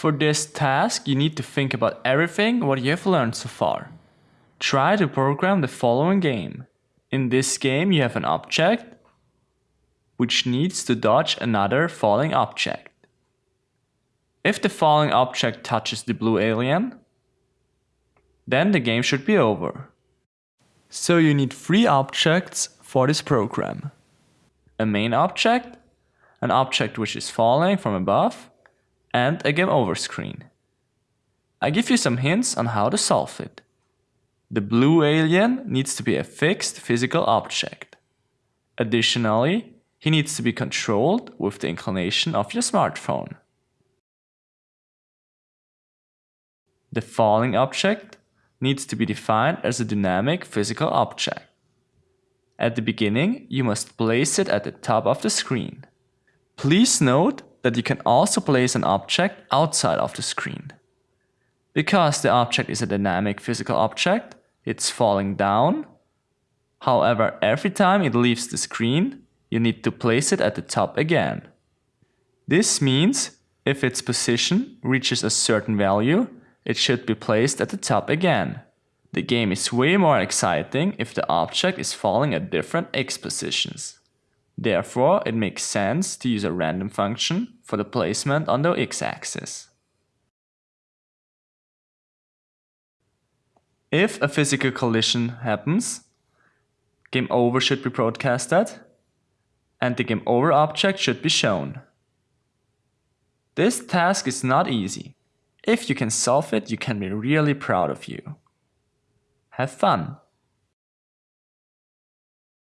For this task, you need to think about everything what you have learned so far. Try to program the following game. In this game, you have an object which needs to dodge another falling object. If the falling object touches the blue alien, then the game should be over. So you need three objects for this program. A main object, an object which is falling from above, and a game over screen. I give you some hints on how to solve it. The blue alien needs to be a fixed physical object. Additionally, he needs to be controlled with the inclination of your smartphone. The falling object needs to be defined as a dynamic physical object. At the beginning, you must place it at the top of the screen. Please note that you can also place an object outside of the screen. Because the object is a dynamic physical object, it's falling down. However, every time it leaves the screen, you need to place it at the top again. This means if its position reaches a certain value, it should be placed at the top again. The game is way more exciting if the object is falling at different x positions. Therefore, it makes sense to use a random function for the placement on the x-axis. If a physical collision happens, game over should be broadcasted and the game over object should be shown. This task is not easy. If you can solve it, you can be really proud of you. Have fun!